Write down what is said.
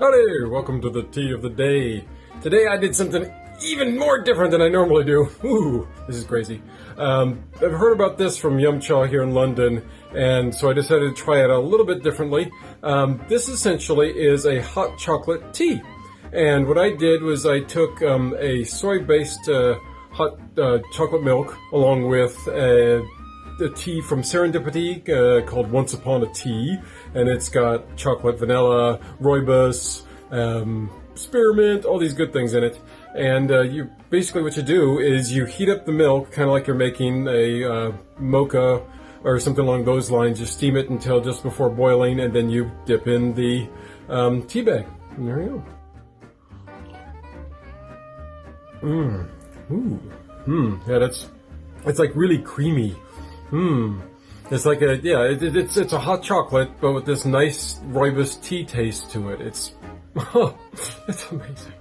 Hey, welcome to the tea of the day. Today I did something even more different than I normally do. Ooh, this is crazy. Um, I've heard about this from Yum Cha here in London, and so I decided to try it a little bit differently. Um, this essentially is a hot chocolate tea. And what I did was I took um, a soy-based uh, hot uh, chocolate milk along with uh, a tea from Serendipity uh, called Once Upon a Tea, and it's got chocolate, vanilla, rooibos, um, spearmint, all these good things in it. And uh, you basically what you do is you heat up the milk, kind of like you're making a uh, mocha or something along those lines. You steam it until just before boiling, and then you dip in the um, tea bag. And there you go. Mmm. Ooh. Mmm. Yeah, that's it's like really creamy. Hmm. It's like a yeah. It, it, it's it's a hot chocolate, but with this nice rooibos tea taste to it. It's it's amazing.